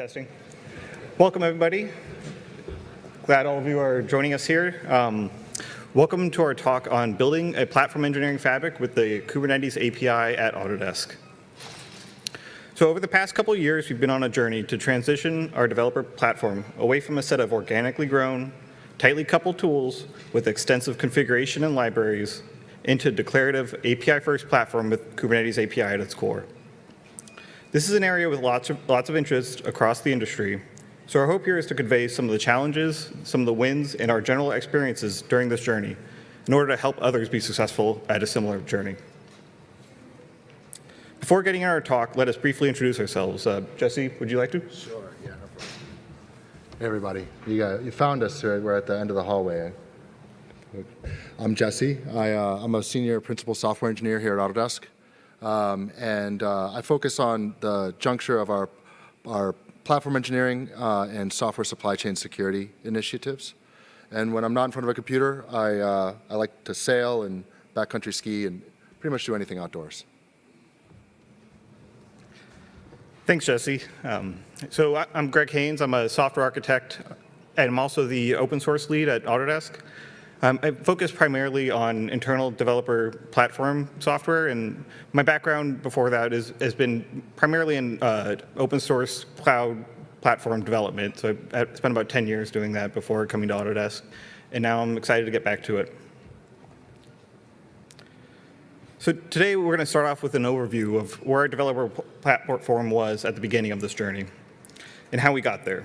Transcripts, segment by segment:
testing. Welcome, everybody. Glad all of you are joining us here. Um, welcome to our talk on building a platform engineering fabric with the Kubernetes API at Autodesk. So over the past couple years, we've been on a journey to transition our developer platform away from a set of organically grown, tightly coupled tools with extensive configuration and libraries into a declarative API-first platform with Kubernetes API at its core. This is an area with lots of, lots of interest across the industry, so our hope here is to convey some of the challenges, some of the wins, and our general experiences during this journey in order to help others be successful at a similar journey. Before getting into our talk, let us briefly introduce ourselves. Uh, Jesse, would you like to? Sure, yeah, no problem. Hey, everybody. You, got, you found us, right? We're at the end of the hallway. I'm Jesse. I, uh, I'm a senior principal software engineer here at Autodesk. Um, and uh, I focus on the juncture of our, our platform engineering uh, and software supply chain security initiatives. And when I'm not in front of a computer, I, uh, I like to sail and backcountry ski and pretty much do anything outdoors. Thanks, Jesse. Um, so I'm Greg Haynes. I'm a software architect, and I'm also the open source lead at Autodesk. Um, I focus primarily on internal developer platform software, and my background before that is, has been primarily in uh, open source cloud platform development. So I spent about 10 years doing that before coming to Autodesk, and now I'm excited to get back to it. So today we're going to start off with an overview of where our developer platform was at the beginning of this journey and how we got there.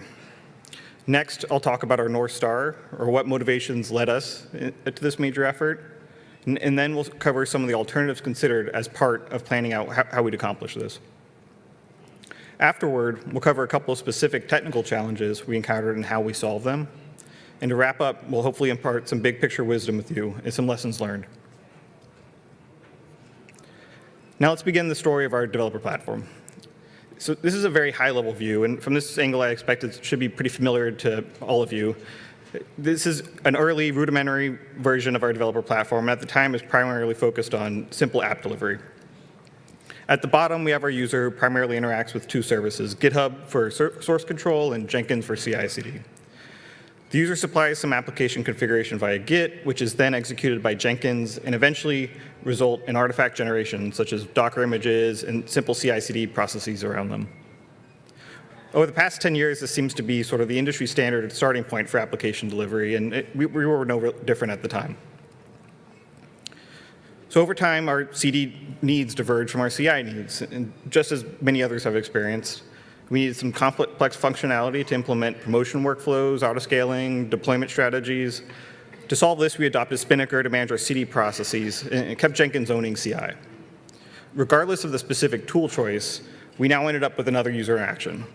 Next, I'll talk about our North Star, or what motivations led us eh, to this major effort. And, then we'll cover some of the alternatives considered as part of planning out how we'd accomplish this. Afterward, we'll cover a couple of specific technical challenges we encountered and how we solved them. And to wrap up, we'll hopefully impart some big picture wisdom with you and some lessons learned. Now let's begin the story of our developer platform. So this is a very high-level view, and from this angle, I expect it should be pretty familiar to all of you. This is an early rudimentary version of our developer platform. At the time, is primarily focused on simple app delivery. At the bottom, we have our user who primarily interacts with two services, GitHub for source control and Jenkins for CI/CD. The user supplies some application configuration via Git, which is then executed by Jenkins and eventually result in artifact generation, such as Docker images and simple CI/CD processes around them. Over the past 10 years, this seems to be sort of the industry standard starting point for application delivery, and it, we, we, were no different at the time. So over time, our CD needs diverge from our CI needs, and just as many others have experienced. We needed some complex functionality to implement promotion workflows, autoscaling, deployment strategies. To solve this, we adopted Spinnaker to manage our CD processes and kept Jenkins owning CI. Regardless of the specific tool choice, we now ended up with another user action.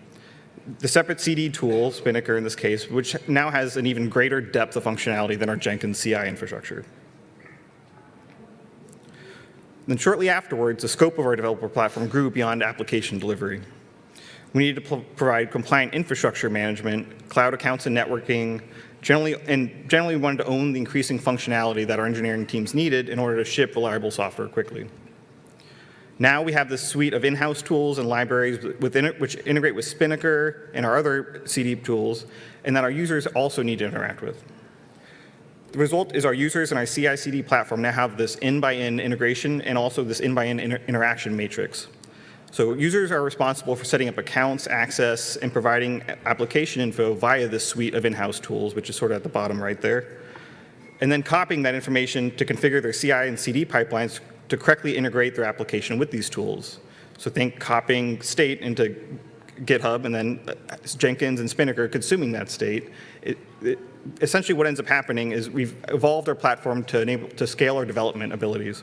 The separate CD tool, Spinnaker in this case, which now has an even greater depth of functionality than our Jenkins CI infrastructure. Then shortly afterwards, the scope of our developer platform grew beyond application delivery. We needed to provide compliant infrastructure management, cloud accounts and networking, generally, and generally we wanted to own the increasing functionality that our engineering teams needed in order to ship reliable software quickly. Now we have this suite of in-house tools and libraries within it, which integrate with Spinnaker and our other CD tools, and that our users also need to interact with. The result is our users and our CI/CD platform now have this in-by-in -in integration and also this in-by-in -in inter interaction matrix. So users are responsible for setting up accounts, access, and providing application info via this suite of in-house tools, which is sort of at the bottom right there. And then copying that information to configure their CI and CD pipelines to correctly integrate their application with these tools. So think copying state into GitHub and then uh, Jenkins and Spinnaker consuming that state. It, it, essentially what ends up happening is we've evolved our platform to enable to scale our development abilities.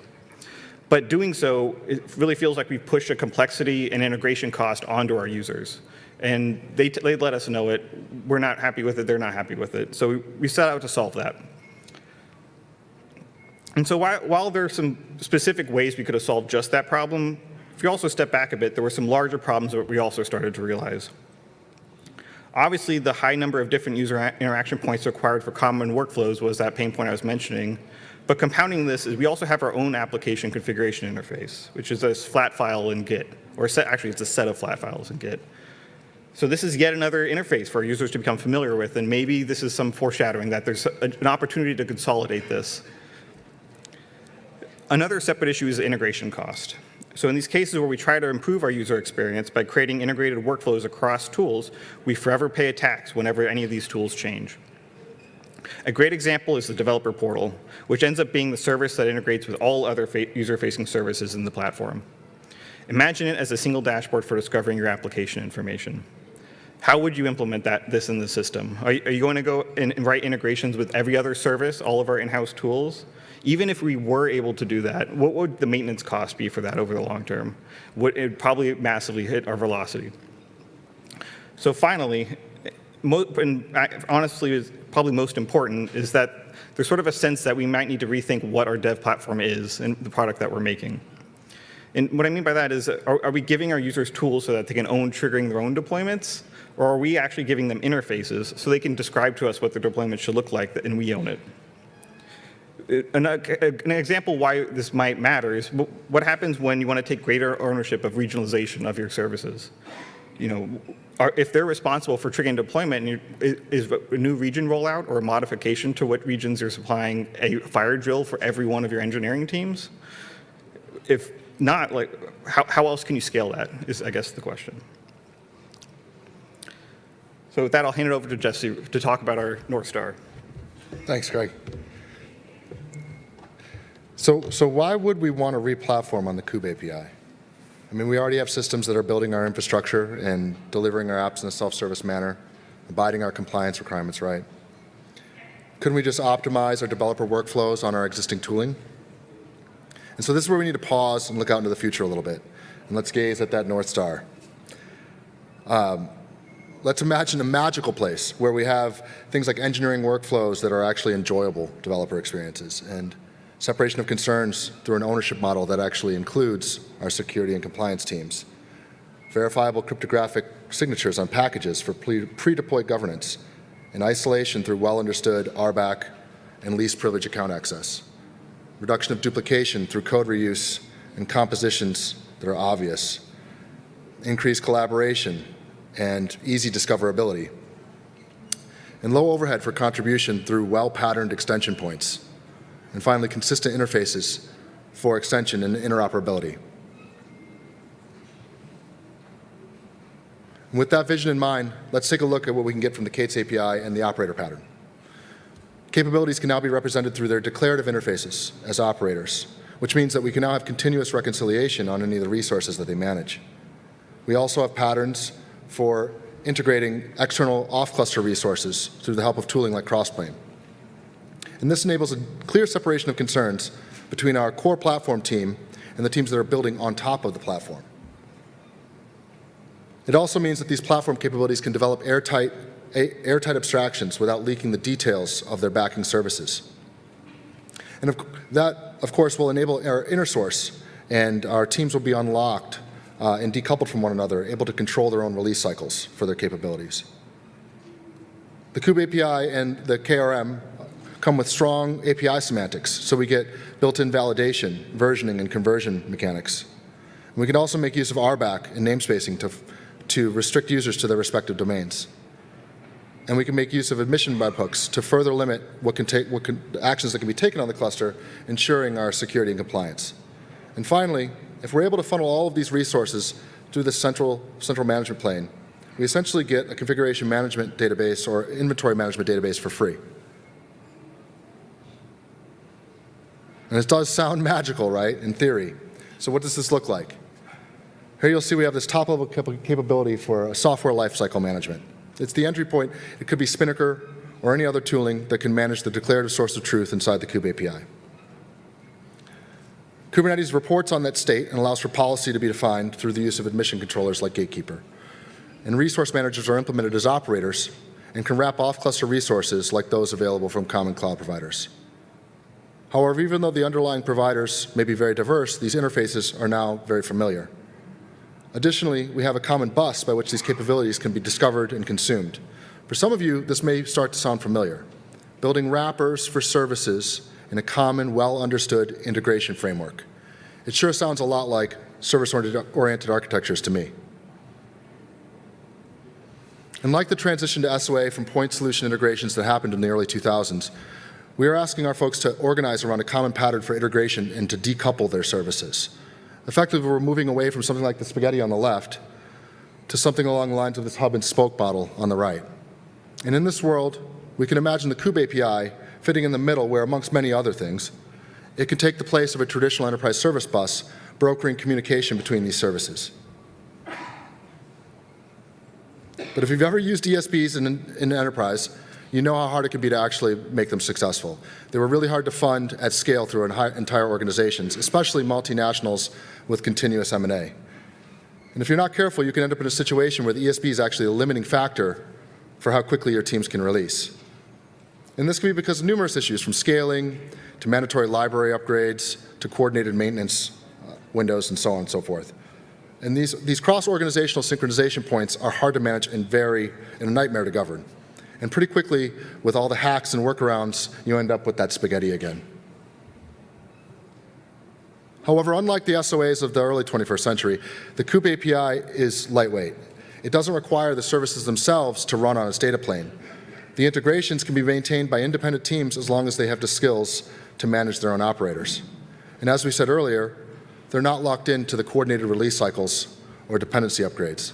But doing so, it really feels like we've pushed a complexity and integration cost onto our users. And they, they let us know it. We're not happy with it. They're not happy with it. So we, we set out to solve that. And so while, while there are some specific ways we could have solved just that problem, if you also step back a bit, there were some larger problems that we also started to realize. Obviously, the high number of different user interaction points required for common workflows was that pain point I was mentioning. But compounding this is we also have our own application configuration interface, which is a flat file in Git, or set, actually it's a set of flat files in Git. So this is yet another interface for users to become familiar with, and maybe this is some foreshadowing that there's an opportunity to consolidate this. Another separate issue is integration cost. So in these cases where we try to improve our user experience by creating integrated workflows across tools, we forever pay a tax whenever any of these tools change. A great example is the developer portal, which ends up being the service that integrates with all other user-facing services in the platform. Imagine it as a single dashboard for discovering your application information. How would you implement that, this in the system? Are, you- are you going to go and write integrations with every other service, all of our in-house tools? Even if we were able to do that, what would the maintenance cost be for that over the long term? Would it probably massively hit our velocity? So finally, and honestly, probably most important is that there's sort of a sense that we might need to rethink what our dev platform is and the product that we're making. And what I mean by that is, are, are we giving our users tools so that they can own triggering their own deployments? Or are we actually giving them interfaces so they can describe to us what their deployment should look like and we own it? An, an example why this might matter is what happens when you want to take greater ownership of regionalization of your services. You know, are, if they're responsible for triggering deployment, and you, is a new region rollout or a modification to what regions you're supplying a fire drill for every one of your engineering teams? If not, like, how, how else can you scale that? Is I guess the question. So with that, I'll hand it over to Jesse to talk about our North Star. Thanks, Greg. So, so why would we want to re-platform on the Kube API? I mean, we already have systems that are building our infrastructure and delivering our apps in a self-service manner, abiding our compliance requirements, right? Couldn't we just optimize our developer workflows on our existing tooling? And so this is where we need to pause and look out into the future a little bit. And let's gaze at that North Star. Um, let's imagine a magical place where we have things like engineering workflows that are actually enjoyable developer experiences and separation of concerns through an ownership model that actually includes our security and compliance teams, verifiable cryptographic signatures on packages for pre- pre-deployed governance, and isolation through well-understood RBAC and least privilege account access, reduction of duplication through code reuse and compositions that are obvious, increased collaboration and easy discoverability, and low overhead for contribution through well-patterned extension points, and finally, consistent interfaces for extension and interoperability. And with that vision in mind, let's take a look at what we can get from the K8s API and the operator pattern. Capabilities can now be represented through their declarative interfaces as operators, which means that we can now have continuous reconciliation on any of the resources that they manage. We also have patterns for integrating external off-cluster resources through the help of tooling like Crossplane. And this enables a clear separation of concerns between our core platform team and the teams that are building on top of the platform. It also means that these platform capabilities can develop airtight, airtight abstractions without leaking the details of their backing services. And of, that, of course, will enable our inner source, and our teams will be unlocked uh, and decoupled from one another, able to control their own release cycles for their capabilities. The Kube API and the KRM come with strong API semantics, so we get built-in validation, versioning, and conversion mechanics. And we can also make use of RBAC and namespacing to, to restrict users to their respective domains. And we can make use of admission webhooks to further limit what can take, what can, actions that can be taken on the cluster, ensuring our security and compliance. And finally, if we're able to funnel all of these resources through the central, central management plane, we essentially get a configuration management database or inventory management database for free. And it does sound magical, right, in theory. So what does this look like? Here you'll see we have this top-level cap- capability for software lifecycle management. It's the entry point. It could be Spinnaker or any other tooling that can manage the declarative source of truth inside the Kube API. Kubernetes reports on that state and allows for policy to be defined through the use of admission controllers like Gatekeeper. And resource managers are implemented as operators and can wrap off-cluster resources like those available from common cloud providers. However, even though the underlying providers may be very diverse, these interfaces are now very familiar. Additionally, we have a common bus by which these capabilities can be discovered and consumed. For some of you, this may start to sound familiar. Building wrappers for services in a common, well-understood integration framework. It sure sounds a lot like service-oriented architectures to me. And like the transition to SOA from point solution integrations that happened in the early 2000s, we are asking our folks to organize around a common pattern for integration and to decouple their services. Effectively, we're moving away from something like the spaghetti on the left to something along the lines of this hub and spoke model on the right. And in this world, we can imagine the Kube API fitting in the middle where, amongst many other things, it can take the place of a traditional enterprise service bus, brokering communication between these services. But if you've ever used ESBs in, in enterprise, you know how hard it can be to actually make them successful. They were really hard to fund at scale through entire organizations, especially multinationals with continuous M&A. And if you're not careful, you can end up in a situation where the ESB is actually a limiting factor for how quickly your teams can release. And this can be because of numerous issues, from scaling to mandatory library upgrades to coordinated maintenance uh, windows and so on and so forth. And these, these cross-organizational synchronization points are hard to manage and very, and a nightmare to govern. And pretty quickly, with all the hacks and workarounds, you end up with that spaghetti again. However, unlike the SOAs of the early 21st century, the Kube API is lightweight. It doesn't require the services themselves to run on its data plane. The integrations can be maintained by independent teams as long as they have the skills to manage their own operators. And as we said earlier, they're not locked into the coordinated release cycles or dependency upgrades.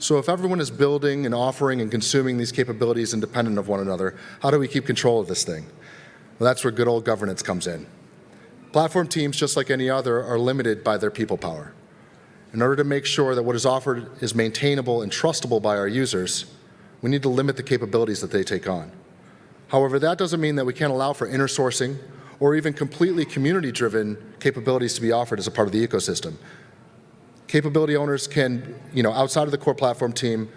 So if everyone is building and offering and consuming these capabilities independent of one another, how do we keep control of this thing? Well, that's where good old governance comes in. Platform teams, just like any other, are limited by their people power. In order to make sure that what is offered is maintainable and trustable by our users, we need to limit the capabilities that they take on. However, that doesn't mean that we can't allow for inner sourcing or even completely community-driven capabilities to be offered as a part of the ecosystem. Capability owners can, you know, outside of the core platform team,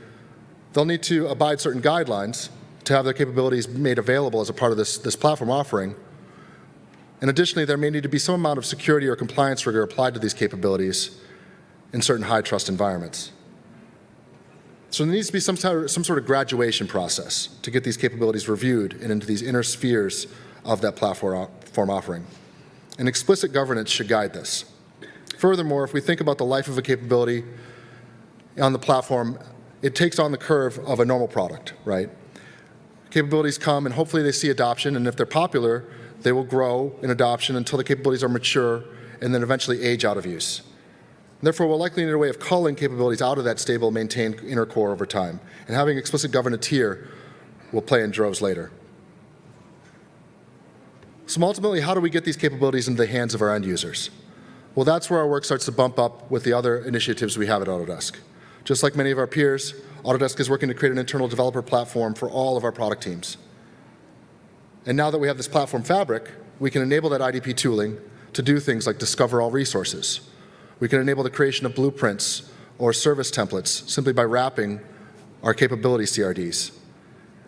they'll need to abide certain guidelines to have their capabilities made available as a part of this, this platform offering. And additionally, there may need to be some amount of security or compliance rigor applied to these capabilities in certain high trust environments. So there needs to be some, some sort of graduation process to get these capabilities reviewed and into these inner spheres of that platform offering. And explicit governance should guide this. Furthermore, if we think about the life of a capability on the platform, it takes on the curve of a normal product, right? Capabilities come and hopefully they see adoption, and if they're popular, they will grow in adoption until the capabilities are mature and then eventually age out of use. Therefore, we'll likely need a way of culling capabilities out of that stable, maintained inner core over time. And having explicit governance here will play in droves later. So ultimately, how do we get these capabilities into the hands of our end users? Well, that's where our work starts to bump up with the other initiatives we have at Autodesk. Just like many of our peers, Autodesk is working to create an internal developer platform for all of our product teams. And now that we have this platform fabric, we can enable that IDP tooling to do things like discover all resources. We can enable the creation of blueprints or service templates simply by wrapping our capability CRDs.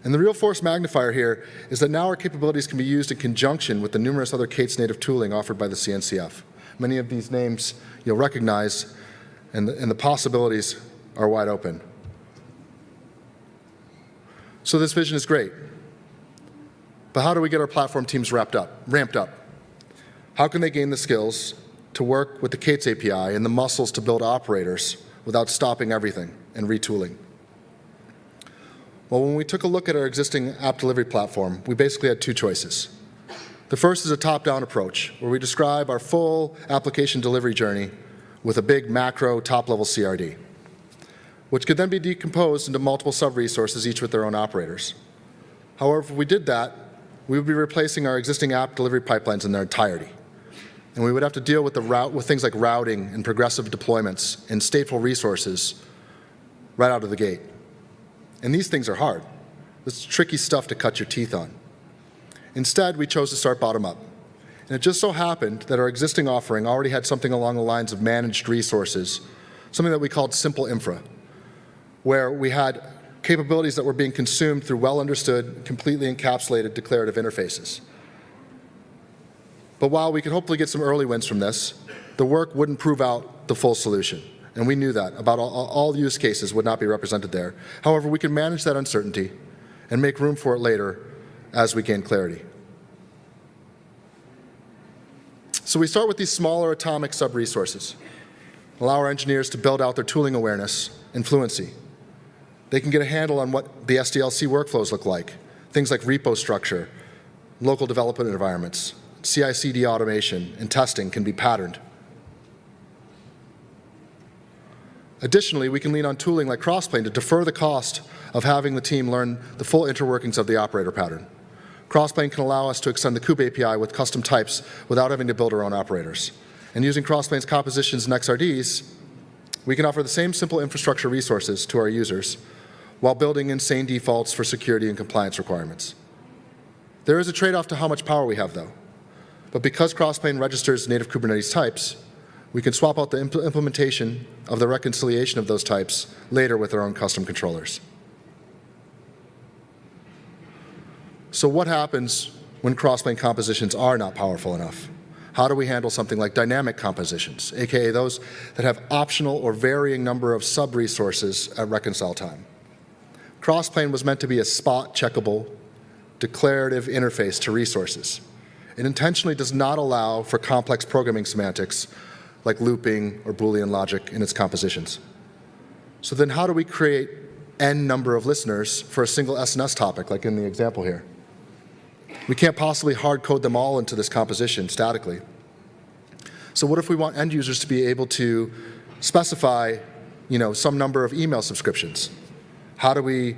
And the real force magnifier here is that now our capabilities can be used in conjunction with the numerous other K8s native tooling offered by the CNCF. Many of these names you'll recognize, and the, and the possibilities are wide open. So this vision is great. But how do we get our platform teams wrapped up, ramped up? How can they gain the skills to work with the K8s API and the muscles to build operators without stopping everything and retooling? Well, when we took a look at our existing app delivery platform, we basically had two choices. The first is a top-down approach, where we describe our full application delivery journey with a big macro top-level CRD, which could then be decomposed into multiple sub-resources, each with their own operators. However, if we did that, we would be replacing our existing app delivery pipelines in their entirety. And we would have to deal with, the route, with things like routing and progressive deployments and stateful resources right out of the gate. And these things are hard. It's tricky stuff to cut your teeth on. Instead, we chose to start bottom up. And it just so happened that our existing offering already had something along the lines of managed resources, something that we called simple infra, where we had capabilities that were being consumed through well understood, completely encapsulated declarative interfaces. But while we could hopefully get some early wins from this, the work wouldn't prove out the full solution. And we knew that. About all, all use cases would not be represented there. However, we could manage that uncertainty and make room for it later as we gain clarity. So we start with these smaller atomic sub-resources. allow our engineers to build out their tooling awareness and fluency. They can get a handle on what the SDLC workflows look like, things like repo structure, local development environments, CI/CD automation, and testing can be patterned. Additionally, we can lean on tooling like Crossplane to defer the cost of having the team learn the full interworkings of the operator pattern. Crossplane can allow us to extend the kube API with custom types without having to build our own operators. And using Crossplane's compositions and XRDs, we can offer the same simple infrastructure resources to our users while building insane defaults for security and compliance requirements. There is a trade-off to how much power we have, though. But because Crossplane registers native Kubernetes types, we can swap out the impl implementation of the reconciliation of those types later with our own custom controllers. So what happens when crossplane compositions are not powerful enough? How do we handle something like dynamic compositions, aka those that have optional or varying number of sub-resources at reconcile time? Crossplane was meant to be a spot checkable, declarative interface to resources. It intentionally does not allow for complex programming semantics like looping or Boolean logic in its compositions. So then how do we create n number of listeners for a single SNS topic, like in the example here? We can't possibly hard code them all into this composition statically. So what if we want end users to be able to specify you know, some number of email subscriptions? How do we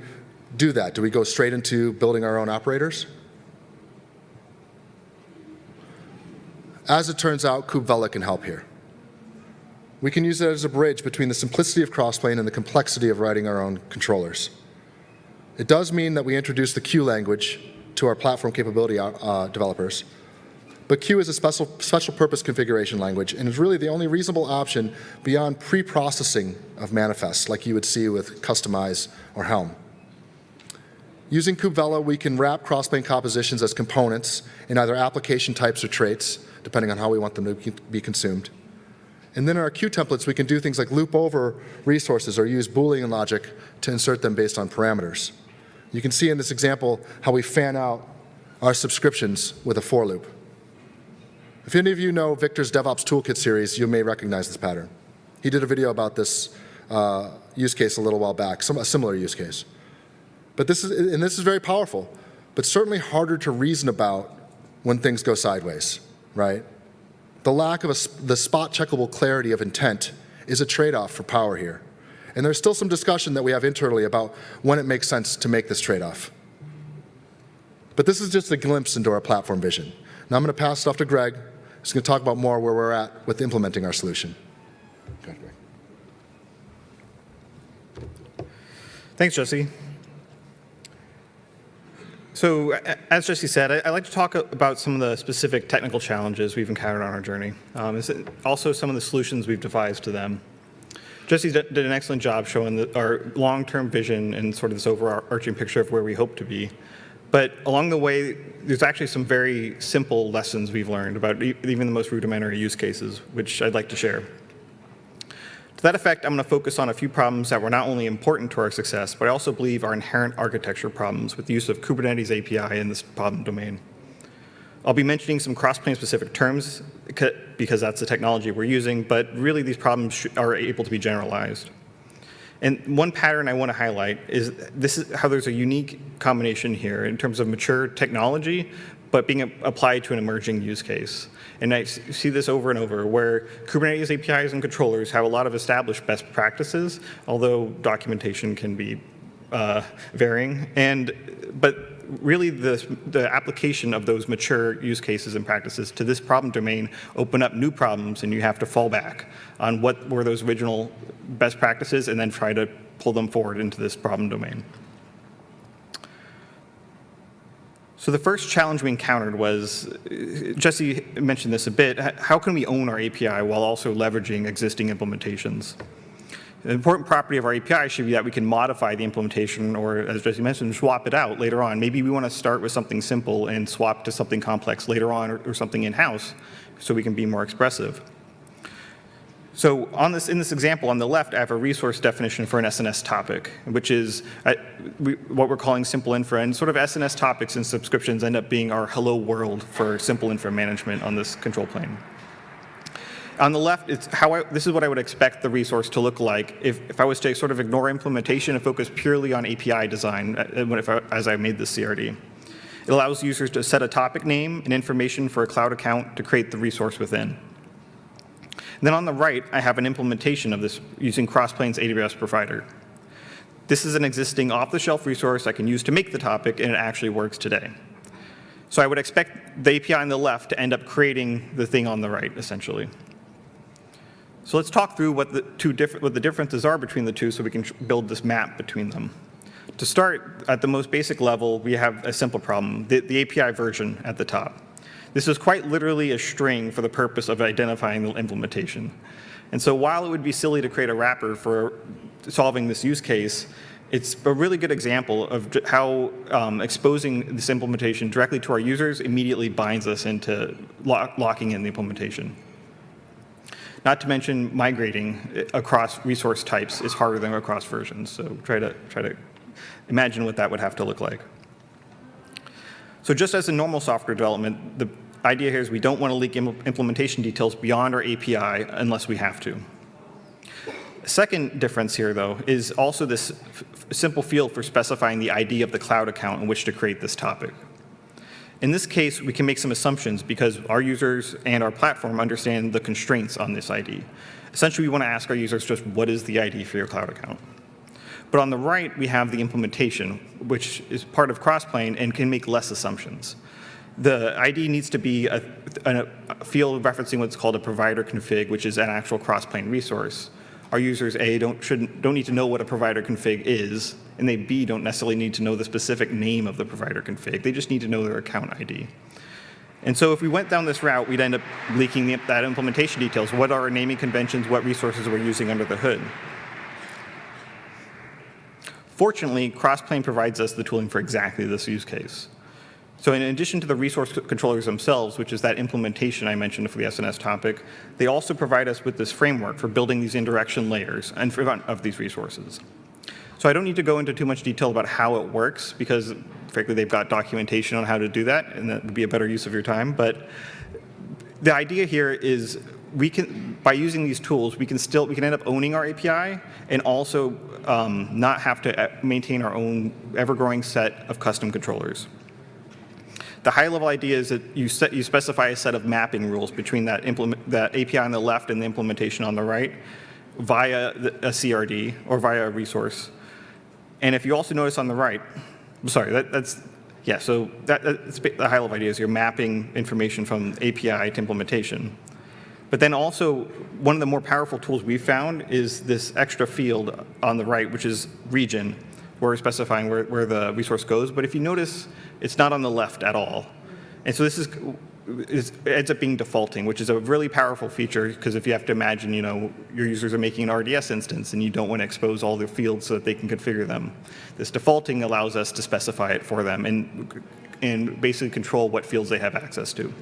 do that? Do we go straight into building our own operators? As it turns out, kubevela can help here. We can use it as a bridge between the simplicity of Crossplane and the complexity of writing our own controllers. It does mean that we introduce the CUE language to our platform capability uh, developers, but CUE is a special, special purpose configuration language and is really the only reasonable option beyond pre-processing of manifests like you would see with Kustomize or Helm. Using kubevela, we can wrap crossplane compositions as components in either application types or traits, depending on how we want them to be consumed. And then in our CUE templates, we can do things like loop over resources or use Boolean logic to insert them based on parameters. You can see in this example how we fan out our subscriptions with a for loop. If any of you know Viktor's DevOps Toolkit series, you may recognize this pattern. He did a video about this uh, use case a little while back, some, a similar use case. But this is, and this is very powerful, but certainly harder to reason about when things go sideways, right? The lack of a, the spot checkable clarity of intent is a trade-off for power here. And there's still some discussion that we have internally about when it makes sense to make this trade-off. But this is just a glimpse into our platform vision. Now I'm going to pass it off to Greg. He's going to talk about more where we're at with implementing our solution. Greg. Thanks, Jesse. So as Jesse said, I, would like to talk about some of the specific technical challenges we've encountered on our journey. Um, also some of the solutions we've devised to them. Jesse did an excellent job showing the, our long-term vision and sort of this overarching picture of where we hope to be. But along the way, there's actually some very simple lessons we've learned about even the most rudimentary use cases, which I'd like to share. To that effect, I'm going to focus on a few problems that were not only important to our success, but I also believe are inherent architecture problems with the use of Kubernetes API in this problem domain. I'll be mentioning some cross-plane specific terms because that's the technology we're using, but really these problems are able to be generalized. And one pattern I want to highlight is this is how there's a unique combination here in terms of mature technology, but being applied to an emerging use case. And I see this over and over, where Kubernetes APIs and controllers have a lot of established best practices, although documentation can be uh, varying. And, but really the, the application of those mature use cases and practices to this problem domain open up new problems and you have to fall back on what were those original best practices and then try to pull them forward into this problem domain. So the first challenge we encountered was, Jesse mentioned this a bit, how can we own our API while also leveraging existing implementations? An important property of our API should be that we can modify the implementation or, as Jesse mentioned, swap it out later on. Maybe we want to start with something simple and swap to something complex later on or, or something in-house so we can be more expressive. So on this, in this example on the left, I have a resource definition for an SNS topic, which is uh, we, what we're calling simple infra. And sort of SNS topics and subscriptions end up being our hello world for simple infra management on this control plane. On the left, it's how I, this is what I would expect the resource to look like if, if I was to sort of ignore implementation and focus purely on API design uh, if I- as I made this CRD. It allows users to set a topic name and information for a cloud account to create the resource within. Then on the right, I have an implementation of this using Crossplane's AWS provider. This is an existing off-the-shelf resource I can use to make the topic, and it actually works today. So I would expect the API on the left to end up creating the thing on the right, essentially. So let's talk through what the two different what the differences are between the two, so we can build this map between them. To start, at the most basic level, we have a simple problem: the, the API version at the top. This is quite literally a string for the purpose of identifying the implementation. And so while it would be silly to create a wrapper for solving this use case, it's a really good example of how um, exposing this implementation directly to our users immediately binds us into lo- locking in the implementation. Not to mention migrating eh, across resource types is harder than across versions. So try to try to imagine what that would have to look like. So just as in normal software development, the idea here is we don't want to leak im- implementation details beyond our API unless we have to. Second difference here, though, is also this simple field for specifying the ID of the cloud account in which to create this topic. In this case, we can make some assumptions because our users and our platform understand the constraints on this ID. Essentially, we want to ask our users just what is the ID for your cloud account. But on the right, we have the implementation, which is part of Crossplane and can make less assumptions. The ID needs to be a, a, field referencing what's called a provider config, which is an actual Crossplane resource. Our users, A, don't, shouldn't, don't need to know what a provider config is, and they, B, don't necessarily need to know the specific name of the provider config. They just need to know their account ID. And so if we went down this route, we'd end up leaking the, that implementation details. What are our naming conventions? What resources we're using under the hood? Fortunately, Crossplane provides us the tooling for exactly this use case. So in addition to the resource controllers themselves, which is that implementation I mentioned for the SNS topic, they also provide us with this framework for building these indirection layers in front of these resources. So I don't need to go into too much detail about how it works because frankly they've got documentation on how to do that and that would be a better use of your time. But the idea here is we can, by using these tools, we can still, we can end up owning our API and also um, not have to uh, maintain our own ever-growing set of custom controllers. The high-level idea is that you, set, you specify a set of mapping rules between that, implement, that API on the left and the implementation on the right via a CRD or via a resource. And if you also notice on the right, sorry, that, that's, yeah, so that, that's the high-level idea is you're mapping information from API to implementation. But then also, one of the more powerful tools we found is this extra field on the right, which is region, where we're specifying where, where the resource goes. But if you notice, it's not on the left at all. And so this is, is ends up being defaulting, which is a really powerful feature, because if you have to imagine, you know, your users are making an RDS instance, and you don't want to expose all their fields so that they can configure them. This defaulting allows us to specify it for them and, and basically control what fields they have access to.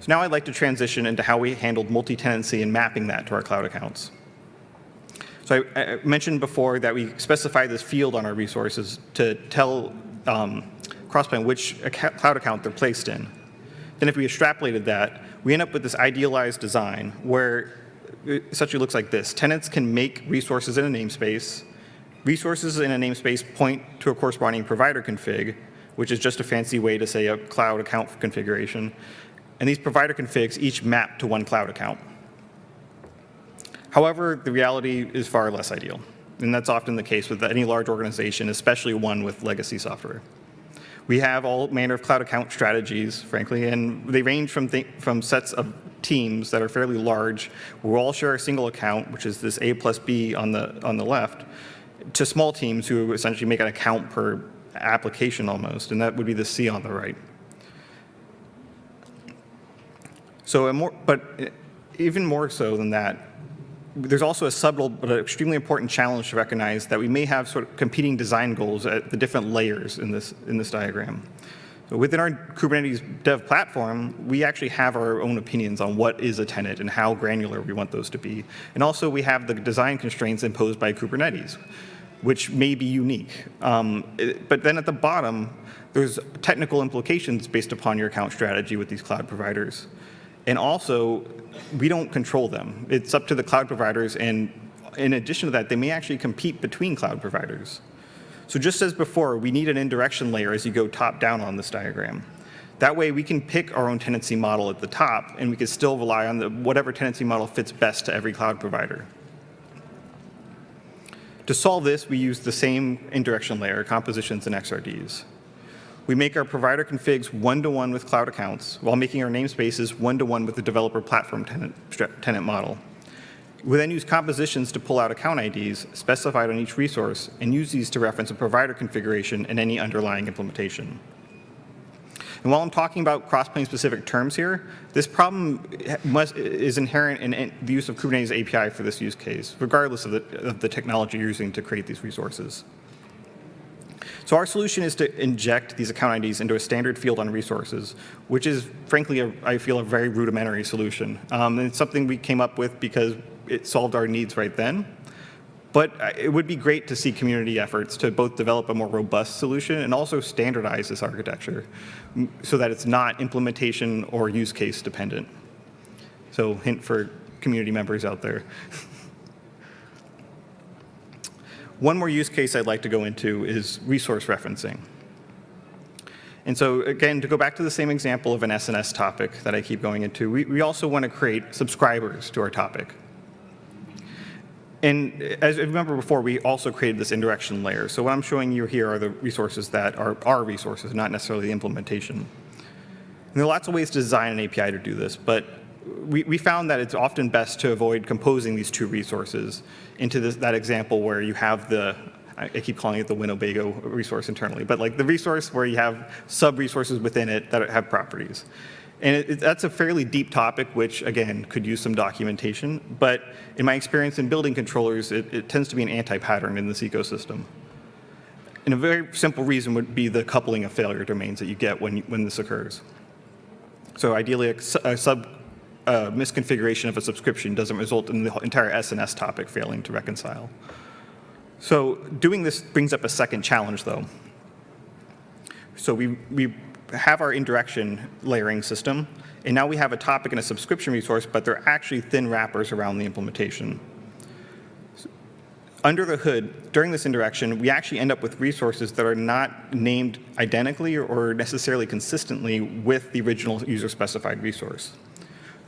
So now I'd like to transition into how we handled multi-tenancy and mapping that to our cloud accounts. So I, I mentioned before that we specify this field on our resources to tell um, Crossplane which acc cloud account they're placed in. Then if we extrapolated that, we end up with this idealized design where it essentially looks like this. Tenants can make resources in a namespace. Resources in a namespace point to a corresponding provider config, which is just a fancy way to say a cloud account configuration. And these provider configs each map to one cloud account. However, the reality is far less ideal. And that's often the case with any large organization, especially one with legacy software. We have all manner of cloud account strategies, frankly, and they range from, th from sets of teams that are fairly large, who all share a single account, which is this A plus B on the, on the left, to small teams who essentially make an account per application almost, and that would be the C on the right. So, more, but even more so than that, there's also a subtle but extremely important challenge to recognize that we may have sort of competing design goals at the different layers in this, in this diagram. So within our Kubernetes dev platform, we actually have our own opinions on what is a tenant and how granular we want those to be. And also we have the design constraints imposed by Kubernetes. which may be unique. Um, it- but then at the bottom, there's technical implications based upon your account strategy with these cloud providers. And also, we don't control them. It's up to the cloud providers, and in addition to that, they may actually compete between cloud providers. So just as before, we need an indirection layer as you go top down on this diagram. That way we can pick our own tenancy model at the top and we can still rely on the, whatever tenancy model fits best to every cloud provider. To solve this, we use the same indirection layer, compositions and XRDs. We make our provider configs one-to-one with cloud accounts while making our namespaces one-to-one with the developer platform tenant, tenant model. We then use compositions to pull out account IDs specified on each resource and use these to reference a provider configuration and any underlying implementation. And while I'm talking about cross-plane specific terms here, this problem must, is inherent in, in the use of Kubernetes API for this use case, regardless of the, of the technology you're using to create these resources. So our solution is to inject these account IDs into a standard field on resources, which is, frankly, a, I feel a very rudimentary solution. Um, and it's something we came up with because it solved our needs right then. But uh, it would be great to see community efforts to both develop a more robust solution and also standardize this architecture so that it's not implementation or use case dependent. So hint for community members out there. One more use case I'd like to go into is resource referencing. And so again, to go back to the same example of an SNS topic that I keep going into, we, we also want to create subscribers to our topic. And as I remember before, we also created this indirection layer. So what I'm showing you here are the resources that are our resources, not necessarily the implementation. And there are lots of ways to design an API to do this, but we, we found that it's often best to avoid composing these two resources into this, that example where you have the, I keep calling it the Winnebago resource internally, but like the resource where you have sub-resources within it that have properties. And it, it, that's a fairly deep topic, which again could use some documentation. But in my experience in building controllers, it, it tends to be an anti-pattern in this ecosystem. And a very simple reason would be the coupling of failure domains that you get when, when this occurs. So ideally, a, a sub uh, misconfiguration of a subscription doesn't result in the entire SNS topic failing to reconcile. So doing this brings up a second challenge, though. So we, we have our indirection layering system, and now we have a topic and a subscription resource, but they're actually thin wrappers around the implementation. Under the hood, during this indirection, we actually end up with resources that are not named identically or necessarily consistently with the original user-specified resource.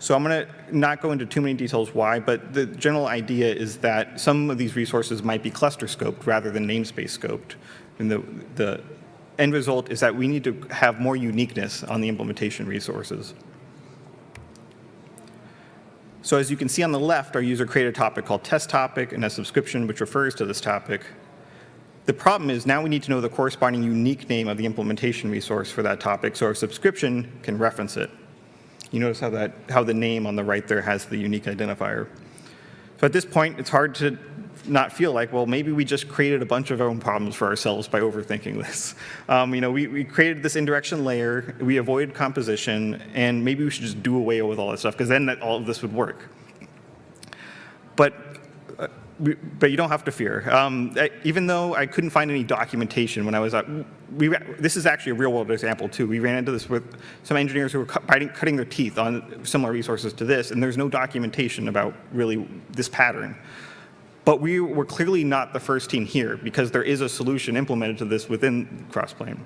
So I'm going to not go into too many details why, but the general idea is that some of these resources might be cluster scoped rather than namespace scoped. And the, the end result is that we need to have more uniqueness on the implementation resources. So as you can see on the left, our user created a topic called test topic and a subscription which refers to this topic. The problem is now we need to know the corresponding unique name of the implementation resource for that topic so our subscription can reference it. You notice how, that, how the name on the right there has the unique identifier. So at this point, it's hard to not feel like, well, maybe we just created a bunch of our own problems for ourselves by overthinking this. Um, you know, we, we created this indirection layer, we avoided composition, and maybe we should just do away with all that stuff, because then that, all of this would work. But but you don't have to fear. Um, even though I couldn't find any documentation when I was at, we, this is actually a real world example too. We ran into this with some engineers who were cutting, cutting their teeth on similar resources to this, and there's no documentation about really this pattern. But we were clearly not the first team here because there is a solution implemented to this within Crossplane,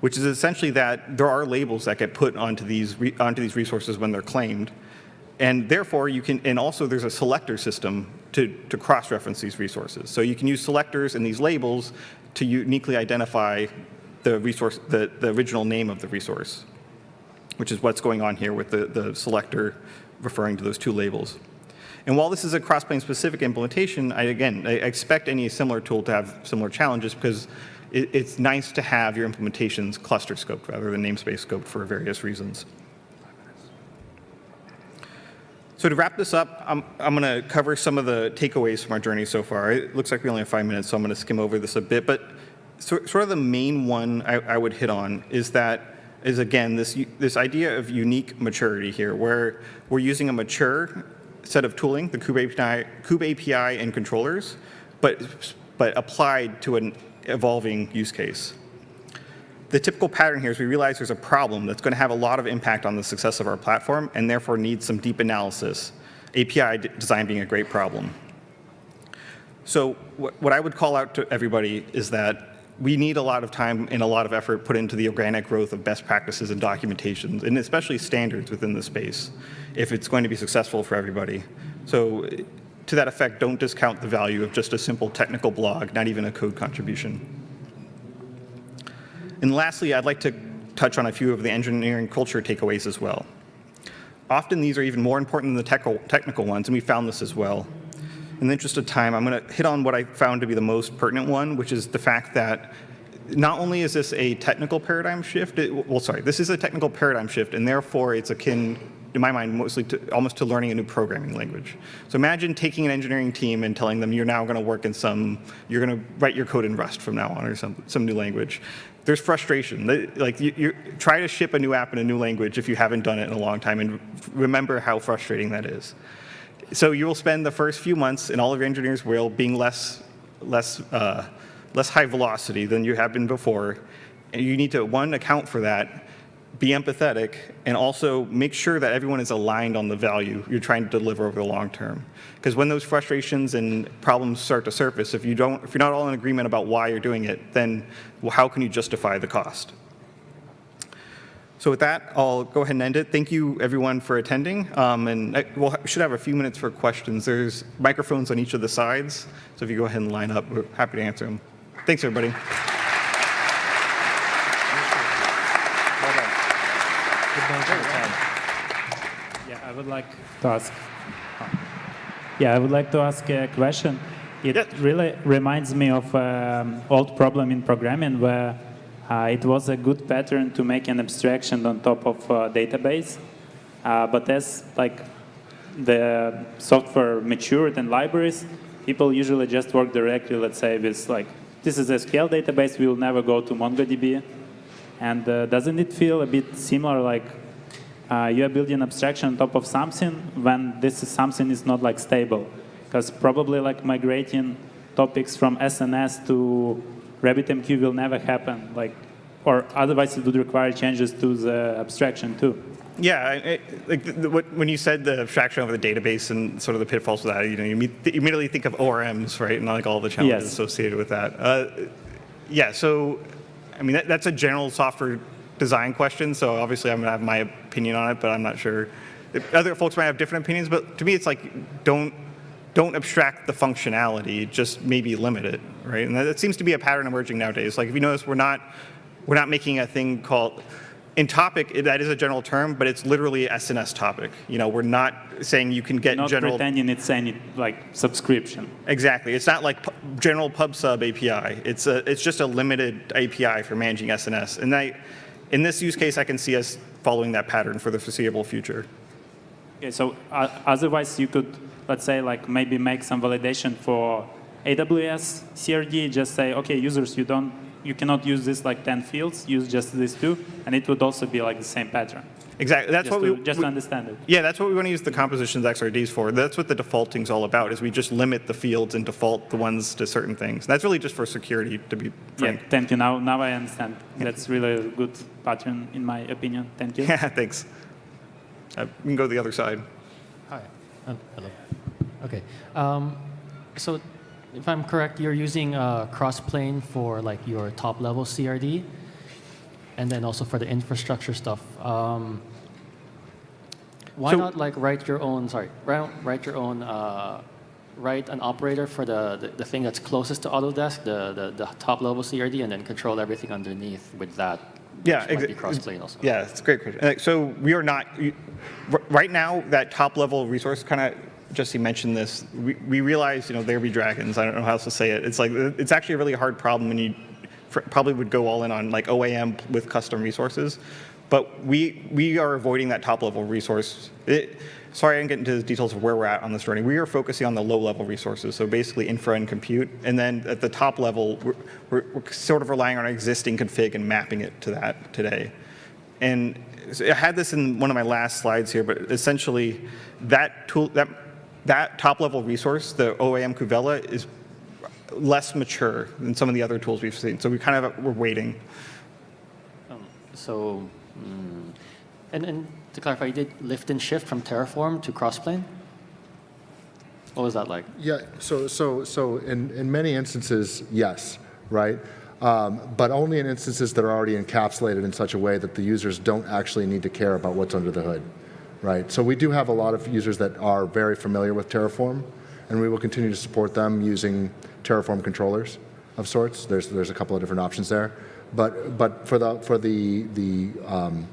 which is essentially that there are labels that get put onto these, onto these resources when they're claimed. And therefore, you can, and also there's a selector system to, to cross-reference these resources. So you can use selectors and these labels to uniquely identify the resource, the, the original name of the resource, which is what's going on here with the, the selector referring to those two labels. And while this is a cross-plane specific implementation, I, again, I expect any similar tool to have similar challenges because it, it's nice to have your implementations cluster scoped rather than namespace scoped for various reasons. So to wrap this up, I'm, I'm going to cover some of the takeaways from our journey so far. It looks like we only have five minutes, so I'm going to skim over this a bit. But so, sort of the main one I, I would hit on is that is again this this idea of unique maturity here, where we're using a mature set of tooling, the Kube API, Kube API and controllers, but, but applied to an evolving use case. The typical pattern here is we realize there's a problem that's going to have a lot of impact on the success of our platform and therefore needs some deep analysis, API design being a great problem. So what what I would call out to everybody is that we need a lot of time and a lot of effort put into the organic growth of best practices and documentations, and especially standards within the space, if it's going to be successful for everybody. So to that effect, don't discount the value of just a simple technical blog, not even a code contribution. And lastly, I'd like to touch on a few of the engineering culture takeaways as well. Often these are even more important than the technical ones, and we found this as well. In the interest of time, I'm going to hit on what I found to be the most pertinent one, which is the fact that not only is this a technical paradigm shift, it, well, sorry, this is a technical paradigm shift, and therefore it's akin, in my mind, mostly to, almost to learning a new programming language. So imagine taking an engineering team and telling them you're now going to work in some, you're going to write your code in Rust from now on or some, some new language. There's frustration. Like you, you try to ship a new app in a new language if you haven't done it in a long time, and remember how frustrating that is. So you will spend the first few months, and all of your engineers will, being less, less, uh, less high velocity than you have been before. And you need to, one, account for that, be empathetic, and also make sure that everyone is aligned on the value you're trying to deliver over the long term. Because when those frustrations and problems start to surface, if you don't, if you're not all in agreement about why you're doing it, then how can you justify the cost? So with that, I'll go ahead and end it. Thank you, everyone, for attending. Um, and I, we'll, we should have a few minutes for questions. There's microphones on each of the sides, so if you go ahead and line up, we're happy to answer them. Thanks, everybody. Yeah, I would like to ask. Yeah, I would like to ask a question. It Yeah. really reminds me of an old problem in programming where uh, it was a good pattern to make an abstraction on top of a database, uh, but as like the software matured and libraries, people usually just work directly, let's say, with like, this is a SQL database, we will never go to MongoDB. And uh, doesn't it feel a bit similar like uh, you are building abstraction on top of something when this is something is not like stable? Because probably like migrating topics from SNS to RabbitMQ will never happen. Like, or otherwise it would require changes to the abstraction too. Yeah, I- I- like the, the, what, when you said the abstraction over the database and sort of the pitfalls of that, you know, you, imme- you immediately think of ORMs, right, and like all the challenges Yes. associated with that. Uh, yeah, so I mean that, that's a general software design question. So obviously, I'm gonna have my opinion on it, but I'm not sure. Other folks might have different opinions, but to me, it's like don't don't abstract the functionality, just maybe limit it, right? And that, that seems to be a pattern emerging nowadays. Like if you notice, we're not we're not making a thing called in topic. That is a general term, but it's literally SNS topic. You know, we're not saying you can get Not general. pretending it's any like subscription. Exactly. It's not like general pub sub API. It's a, it's just a limited API for managing SNS. And I, in this use case, I can see us following that pattern for the foreseeable future. Okay, so uh, otherwise you could, let's say, like maybe make some validation for AWS CRD. Just say, okay, users, you don't, you cannot use this like 10 fields. Use just these two, and it would also be like the same pattern. Exactly. That's Just, what to, we just we- to understand it. Yeah, that's what we want to use the compositions XRDs for. That's what the defaulting's all about. Is we just limit the fields and default the ones to certain things. That's really just for security, to be Yeah, thank you. Now, now I understand. That's really a good pattern, in my opinion. Thank you. Yeah. Thanks. Uh, we can go to the other side. Hi. Um, hello. Okay. Um, so, if I'm correct, you're using uh, Crossplane for like your top level CRD, and then also for the infrastructure stuff. Um, why So- not like write your own? Sorry, write, write your own. Uh, write an operator for the, the, the thing that's closest to Autodesk, the, the, the top level CRD, and then control everything underneath with that. Yeah, exactly. Crossplane also. Yeah, it's a great question. So we are not, right now, that top level resource, kind of, Jesse mentioned this, we, we realize, you know, there be dragons, I don't know how else to say it. It's like, it's actually a really hard problem and you probably would go all in on like OAM with custom resources. But we, we are avoiding that top level resource. It, sorry, I didn't get into the details of where we're at on this journey. We are focusing on the low level resources, so basically infra and compute. And then at the top level, we're, we're, we're sort of relying on our existing config and mapping it to that today. And so I had this in one of my last slides here, but essentially that tool, that, that top level resource, the OAM KubeVela, is less mature than some of the other tools we've seen. So we kind of we're waiting. So, mm, and, and to clarify, you did lift and shift from Terraform to Crossplane? What was that like? Yeah, so, so, so in, in many instances, yes, right? Um, but only in instances that are already encapsulated in such a way that the users don't actually need to care about what's under the hood, right? So we do have a lot of users that are very familiar with Terraform, and we will continue to support them using Terraform controllers of sorts. There's, there's a couple of different options there. But, but for the, for the, the, um,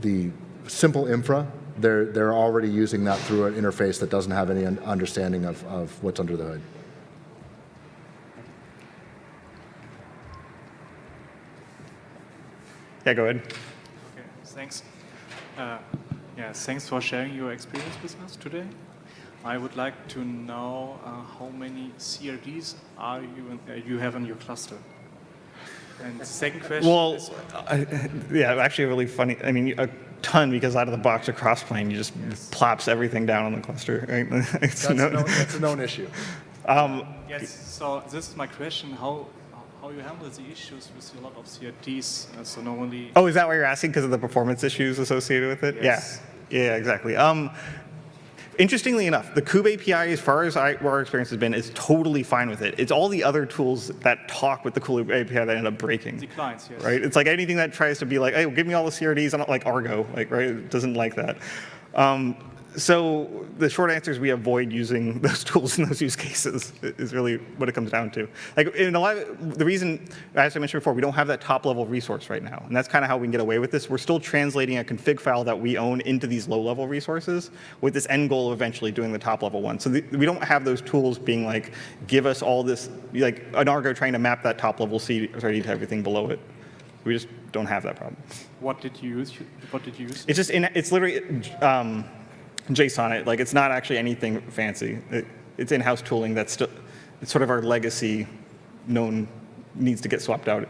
the simple infra, they're, they're already using that through an interface that doesn't have any understanding of, of what's under the hood. Yeah, go ahead. Okay, thanks. Uh, yeah, thanks for sharing your experience with us today. I would like to know uh, how many CRDs are you in, uh, you have in your cluster. And second question Well, is, I- yeah, actually, really funny. I mean, a ton because out of the box of Crossplane, you just plops everything down on the cluster. Right? It's That's, no- no, that's a known issue. yes. So this is my question: how how you handle the issues with a lot of CRDs? Uh, so normally, Oh, is that what you're asking because of the performance issues associated with it? Yes. Yeah. Yeah, exactly. Um, interestingly enough, the Kube API, as far as I, our experience has been, is totally fine with it. It's all the other tools that talk with the Kube API that end up breaking. the clients, yes. right? It's like anything that tries to be like, hey, give me all the CRDs, I don't like Argo, like, right? It doesn't like that. Um, so the short answer is we avoid using those tools in those use cases is really what it comes down to. Like in a lot of, the reason, as I mentioned before, we don't have that top level resource right now. And that's kind of how we can get away with this. We're still translating a config file that we own into these low level resources with this end goal of eventually doing the top level one. So the, we don't have those tools being like, give us all this, like an Argo trying to map that top level CRD to everything below it. We just don't have that problem. What did you use? What did you use? It's just in, it's literally um, JSON. It like it's not actually anything fancy. It, it's in-house tooling that's still it's sort of our legacy known needs to get swapped out.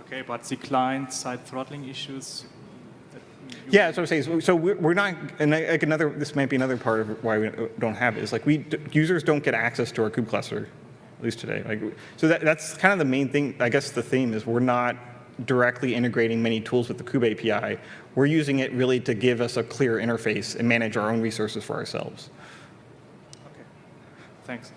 Okay, but the client-side throttling issues. Yeah, that's what I'm saying. So, so we're, we're not, and I- like another, this might be another part of why we don't have it is like we users don't get access to our kube cluster, at least today. Like, so that, that's kind of the main thing. I guess the theme is we're not directly integrating many tools with the kube API. We're using it really to give us a clear interface and manage our own resources for ourselves. Okay, thanks.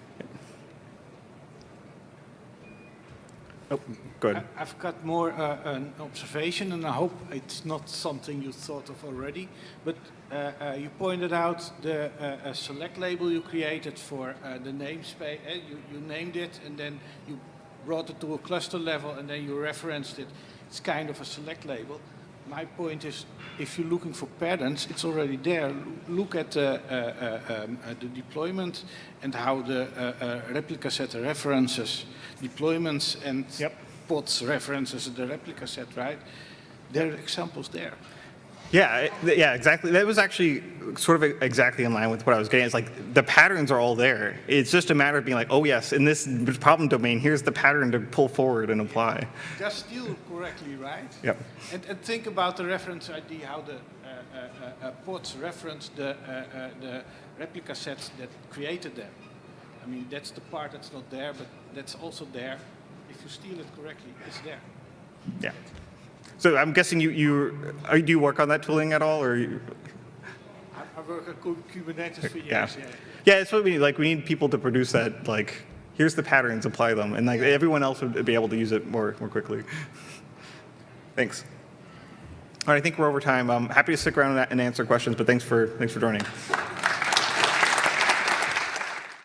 Oh, go ahead. I- I've got more uh, an observation, and I hope it's not something you thought of already. But uh, uh, you pointed out the uh, uh, select label you created for uh, the namespace. Uh, you, you named it, and then you brought it to a cluster level, and then you referenced it. It's kind of a select label. My point is, if you're looking for patterns, it's already there. Look at uh, uh, uh, um, uh, the deployment and how the uh, uh, replica set references deployments and Yep. pods references the replica set, right? There are examples there. Yeah, yeah, exactly. That was actually sort of exactly in line with what I was getting. It's like the patterns are all there. It's just a matter of being like, oh yes, in this problem domain, here's the pattern to pull forward and apply. Just still correctly, right? Yep. And, and think about the reference ID, how the uh, uh, uh, uh, pods reference the, uh, uh, the replica sets that created them. I mean, that's the part that's not there, but that's also there. If you steal it correctly, it's there. Yeah. So I'm guessing you, you, are, do you work on that tooling at all or? You, I, work at Kubernetes for years, yeah. yeah. Yeah, it's what we need. Like we need people to produce that, like, here's the patterns, apply them. And like everyone else would be able to use it more, more quickly. Thanks. All right, I think we're over time. I'm happy to stick around and answer questions, but thanks for, thanks for joining.